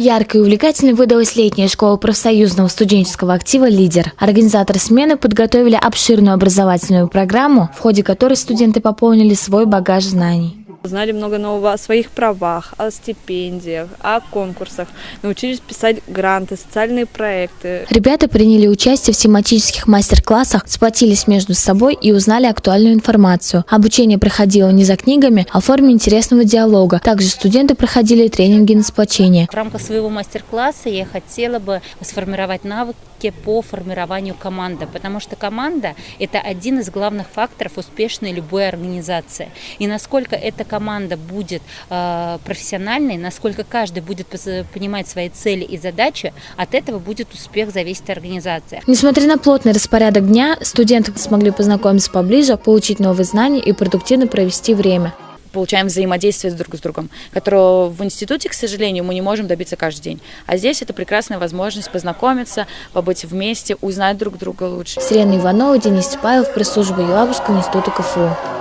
Яркой и увлекательной выдалась летняя школа профсоюзного студенческого актива «Лидер». Организаторы смены подготовили обширную образовательную программу, в ходе которой студенты пополнили свой багаж знаний. Узнали много нового о своих правах, о стипендиях, о конкурсах, научились писать гранты, социальные проекты. Ребята приняли участие в тематических мастер-классах, сплотились между собой и узнали актуальную информацию. Обучение проходило не за книгами, а в форме интересного диалога. Также студенты проходили тренинги на сплочение. В рамках своего мастер-класса я хотела бы сформировать навыки по формированию команды, потому что команда – это один из главных факторов успешной любой организации. И насколько эта команда будет э, профессиональной, насколько каждый будет понимать свои цели и задачи, от этого будет успех зависеть от организации. Несмотря на плотный распорядок дня, студенты смогли познакомиться поближе, получить новые знания и продуктивно провести время получаем взаимодействие друг с другом, которого в институте, к сожалению, мы не можем добиться каждый день. А здесь это прекрасная возможность познакомиться, побыть вместе, узнать друг друга лучше. Сирена Иванова, Денис Павел, пресс-служба Елабужского института КФУ.